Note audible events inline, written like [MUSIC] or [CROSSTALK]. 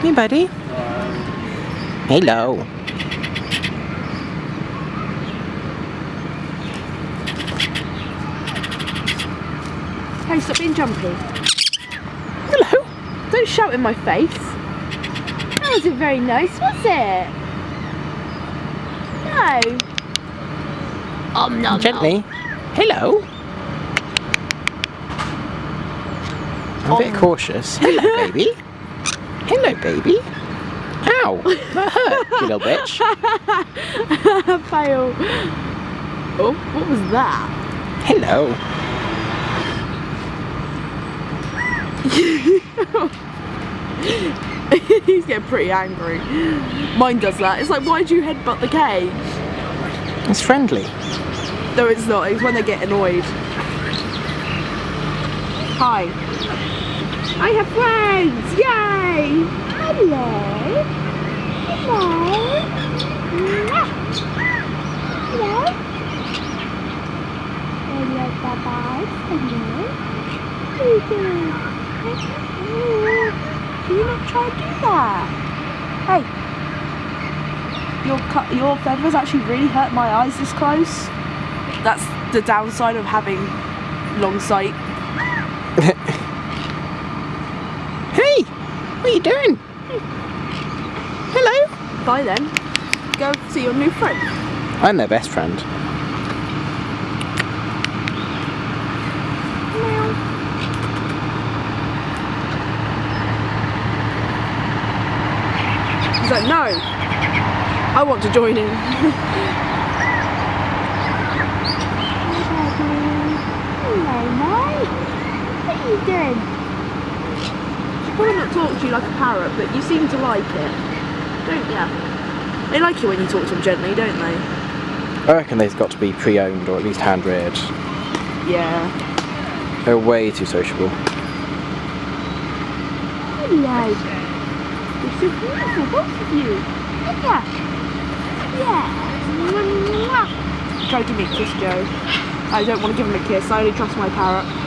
Hey, buddy. Hello. Hey, stop being jumpy. Hello. Don't shout in my face. That wasn't very nice, was it? No. Um, no, Gently. Hello. I'm a bit cautious. Hello, [LAUGHS] baby. Hello, baby. Ow. That hurt, you little bitch. [LAUGHS] Fail. Oh, what was that? Hello. [LAUGHS] He's getting pretty angry. Mine does that. It's like, why do you headbutt the cage? It's friendly. No, it's not. It's when they get annoyed. Hi. I have friends! Yay! Hello. Hello. Hello. Hello. Hello. Are you doing? Do you not try to do that? Hey. Your, your feathers actually really hurt my eyes this close. That's the downside of having long sight. [LAUGHS] Hey, what are you doing? Hello. Bye then. Go see your new friend. I'm their best friend. He's like, no. I want to join in. [LAUGHS] Hello, mate. What are you doing? She probably not talk to you like a parrot, but you seem to like it. Don't ya? They like it when you talk to them gently, don't they? I reckon they've got to be pre-owned or at least hand-reared. Yeah. They're way too sociable. Hello. You're so beautiful, both of you. Yeah. Yeah. Try to give me a kiss, Joe. I don't want to give him a kiss. I only trust my parrot.